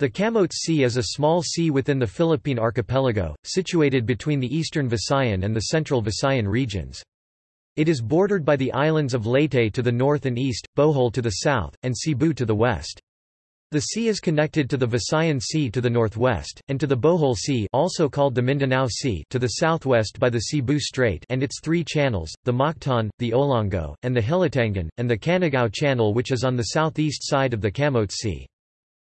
The Camotes Sea is a small sea within the Philippine archipelago, situated between the eastern Visayan and the central Visayan regions. It is bordered by the islands of Leyte to the north and east, Bohol to the south, and Cebu to the west. The sea is connected to the Visayan Sea to the northwest, and to the Bohol Sea also called the Mindanao Sea to the southwest by the Cebu Strait and its three channels, the Mactan, the Olango, and the Hilutangan, and the Canigao Channel which is on the southeast side of the Camotes Sea.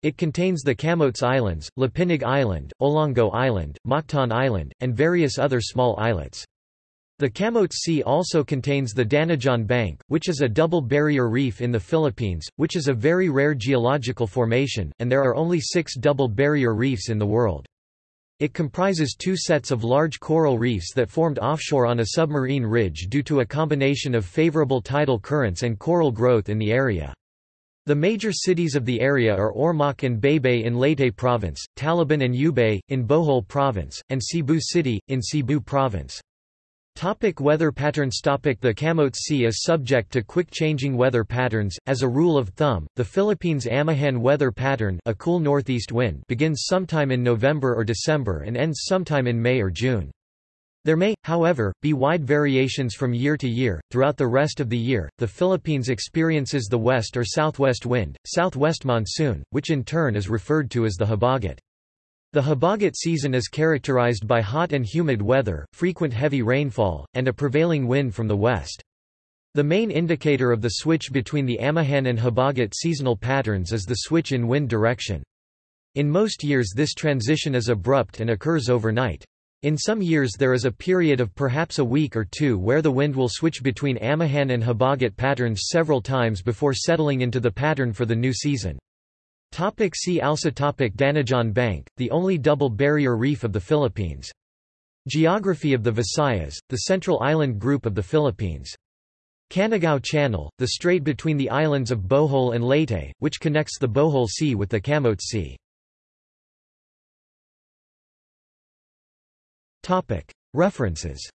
It contains the Camotes Islands, Lapinig Island, Olango Island, Mactan Island, and various other small islets. The Camotes Sea also contains the Danajon Bank, which is a double barrier reef in the Philippines, which is a very rare geological formation, and there are only six double barrier reefs in the world. It comprises two sets of large coral reefs that formed offshore on a submarine ridge due to a combination of favorable tidal currents and coral growth in the area. The major cities of the area are Ormoc and Baybay in Leyte Province, Talibon and Ubay, in Bohol Province, and Cebu City, in Cebu Province. Topic weather patterns Topic The Camotes Sea is subject to quick changing weather patterns. As a rule of thumb, the Philippines' Amihan weather pattern a cool northeast wind begins sometime in November or December and ends sometime in May or June. There may, however, be wide variations from year to year. Throughout the rest of the year, the Philippines experiences the west or southwest wind, southwest monsoon, which in turn is referred to as the habagat. The habagat season is characterized by hot and humid weather, frequent heavy rainfall, and a prevailing wind from the west. The main indicator of the switch between the Amihan and habagat seasonal patterns is the switch in wind direction. In most years this transition is abrupt and occurs overnight. In some years there is a period of perhaps a week or two where the wind will switch between Amihan and Habagat patterns several times before settling into the pattern for the new season. Topic see also topic Danajon Bank, the only double barrier reef of the Philippines. Geography of the Visayas, the central island group of the Philippines. Canigao Channel, the strait between the islands of Bohol and Leyte, which connects the Bohol Sea with the Camotes Sea. References